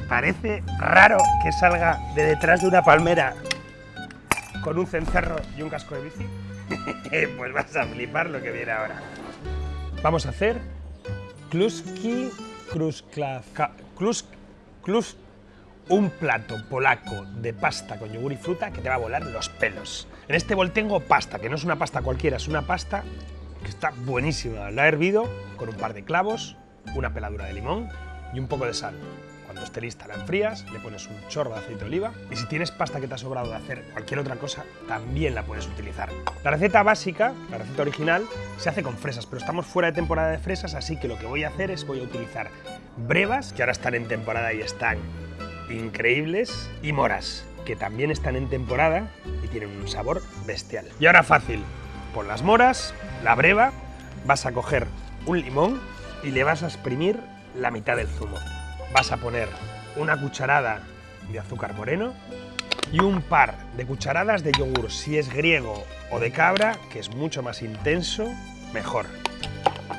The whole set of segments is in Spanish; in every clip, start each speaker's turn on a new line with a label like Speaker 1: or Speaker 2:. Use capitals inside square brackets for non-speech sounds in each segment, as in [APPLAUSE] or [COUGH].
Speaker 1: parece raro que salga de detrás de una palmera con un cencerro y un casco de bici? [LAUGHS] pues vas a flipar lo que viene ahora. Vamos a hacer kluski krusklav, klus, klus, un plato polaco de pasta con yogur y fruta que te va a volar los pelos. En este bol tengo pasta, que no es una pasta cualquiera, es una pasta que está buenísima. La he hervido con un par de clavos, una peladura de limón y un poco de sal. Cuando esté lista la enfrías, le pones un chorro de aceite de oliva y si tienes pasta que te ha sobrado de hacer cualquier otra cosa, también la puedes utilizar. La receta básica, la receta original, se hace con fresas, pero estamos fuera de temporada de fresas, así que lo que voy a hacer es voy a utilizar brevas, que ahora están en temporada y están increíbles, y moras, que también están en temporada y tienen un sabor bestial. Y ahora fácil, por las moras, la breva, vas a coger un limón y le vas a exprimir la mitad del zumo. Vas a poner una cucharada de azúcar moreno y un par de cucharadas de yogur, si es griego o de cabra, que es mucho más intenso, mejor.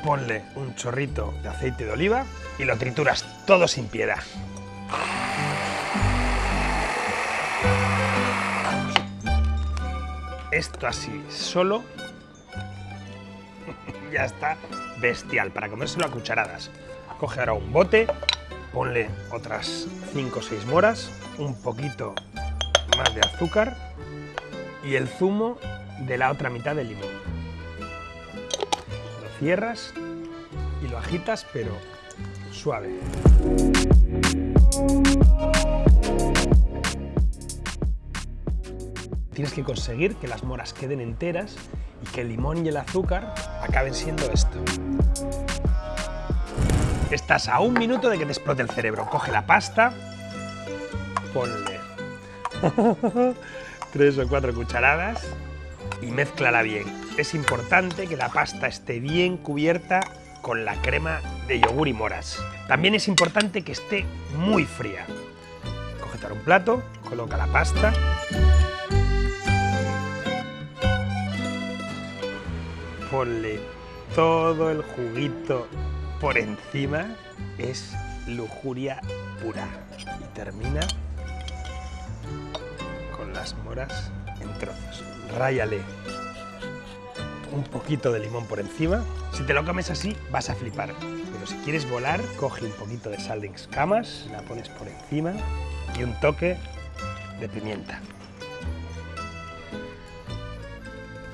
Speaker 1: Ponle un chorrito de aceite de oliva y lo trituras todo sin piedad. Esto así, solo, [LAUGHS] ya está bestial, para comérselo a cucharadas. Coge ahora un bote, ponle otras 5 o 6 moras, un poquito más de azúcar y el zumo de la otra mitad del limón. Lo cierras y lo agitas, pero suave. Tienes que conseguir que las moras queden enteras y que el limón y el azúcar acaben siendo esto. Estás a un minuto de que te explote el cerebro. Coge la pasta, ponle [LAUGHS] tres o cuatro cucharadas y mézclala bien. Es importante que la pasta esté bien cubierta con la crema de yogur y moras. También es importante que esté muy fría. Ahora un plato, coloca la pasta ponle todo el juguito por encima, es lujuria pura. Y termina con las moras en trozos. Ráyale un poquito de limón por encima. Si te lo comes así, vas a flipar. Pero si quieres volar, coge un poquito de sal de escamas, la pones por encima y un toque de pimienta.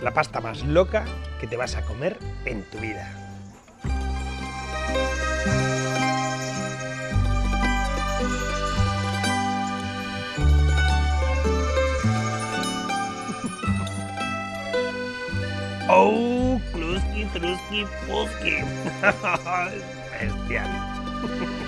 Speaker 1: la pasta más loca que te vas a comer en tu vida. Kluski, Truski, Puski. Bestial.